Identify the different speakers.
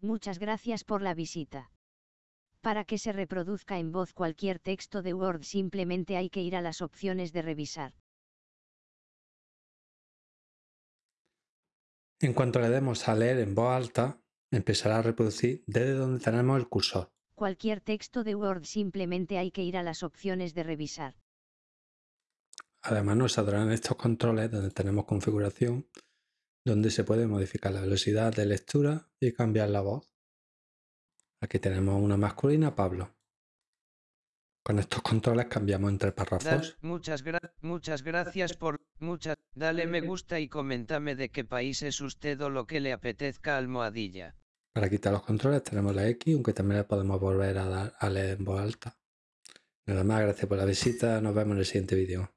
Speaker 1: Muchas gracias por la visita. Para que se reproduzca en voz cualquier texto de Word simplemente hay que ir a las opciones de revisar.
Speaker 2: En cuanto le demos a leer en voz alta, empezará a reproducir desde donde tenemos el cursor.
Speaker 1: Cualquier texto de Word simplemente hay que ir a las opciones de revisar.
Speaker 2: Además nos saldrán estos controles donde tenemos configuración, donde se puede modificar la velocidad de lectura y cambiar la voz. Aquí tenemos una masculina, Pablo. Con estos controles cambiamos entre párrafos.
Speaker 3: muchas, muchas gracias por... Muchas... Dale me gusta y coméntame de qué país es usted o lo que le apetezca almohadilla.
Speaker 2: Para quitar los controles tenemos la X, aunque también le podemos volver a dar a leer en voz alta. Nada más, gracias por la visita, nos vemos en el siguiente vídeo.